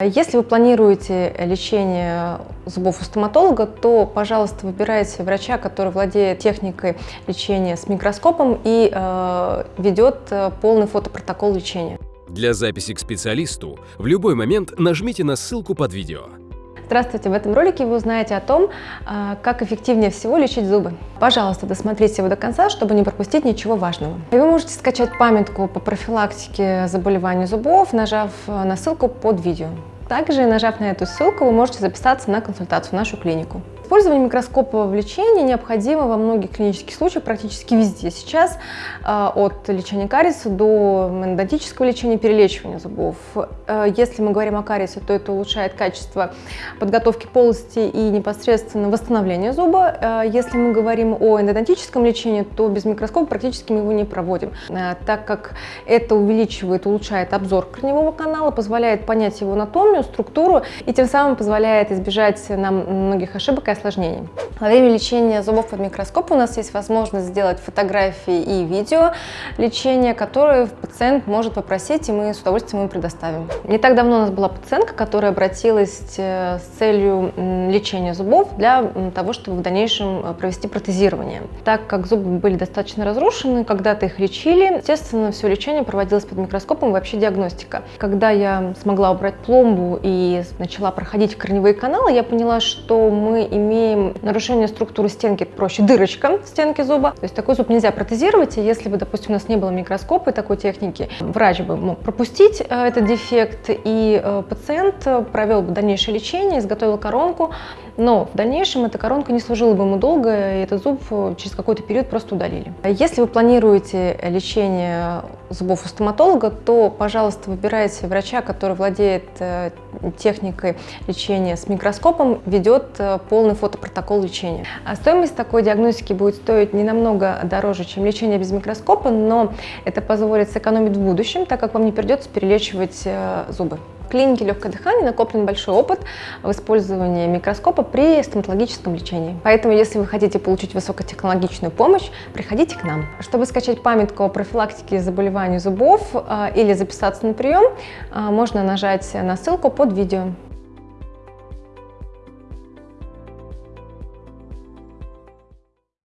Если вы планируете лечение зубов у стоматолога, то, пожалуйста, выбирайте врача, который владеет техникой лечения с микроскопом и э, ведет э, полный фотопротокол лечения. Для записи к специалисту в любой момент нажмите на ссылку под видео. Здравствуйте! В этом ролике вы узнаете о том, э, как эффективнее всего лечить зубы. Пожалуйста, досмотрите его до конца, чтобы не пропустить ничего важного. И вы можете скачать памятку по профилактике заболеваний зубов, нажав на ссылку под видео. Также, нажав на эту ссылку, вы можете записаться на консультацию в нашу клинику. Использование микроскопа в лечении необходимо во многих клинических случаях, практически везде. Сейчас э, от лечения кариеса до эндодонтического лечения, перелечивания зубов. Э, если мы говорим о кариесе, то это улучшает качество подготовки полости и непосредственно восстановления зуба. Э, если мы говорим о эндодонтическом лечении, то без микроскопа практически мы его не проводим, так как это увеличивает, улучшает обзор корневого канала, позволяет понять его анатомию, структуру и тем самым позволяет избежать нам многих ошибок и осложнений. Во время лечения зубов под микроскопом у нас есть возможность сделать фотографии и видео лечения, которые пациент может попросить, и мы с удовольствием ему предоставим. Не так давно у нас была пациентка, которая обратилась э, с целью лечения зубов для того, чтобы в дальнейшем э, провести протезирование. Так как зубы были достаточно разрушены, когда-то их лечили, естественно, все лечение проводилось под микроскопом, вообще диагностика. Когда я смогла убрать пломбу и начала проходить корневые каналы, я поняла, что мы имеем имеем нарушение структуры стенки, проще дырочка в стенке зуба. То есть такой зуб нельзя протезировать, и если бы, допустим, у нас не было микроскопа и такой техники, врач бы мог пропустить э, этот дефект, и э, пациент провел бы дальнейшее лечение, изготовил коронку, но в дальнейшем эта коронка не служила бы ему долго, и этот зуб э, через какой-то период просто удалили. Если вы планируете лечение зубов у стоматолога, то, пожалуйста, выбирайте врача, который владеет техникой лечения с микроскопом, ведет полный фотопротокол лечения. А стоимость такой диагностики будет стоить не намного дороже, чем лечение без микроскопа, но это позволит сэкономить в будущем, так как вам не придется перелечивать э, зубы. В клинике легкое дыхание накоплен большой опыт в использовании микроскопа при стоматологическом лечении. Поэтому, если вы хотите получить высокотехнологичную помощь, приходите к нам. Чтобы скачать памятку о профилактике заболеваний зубов э, или записаться на прием, э, можно нажать на ссылку под видео.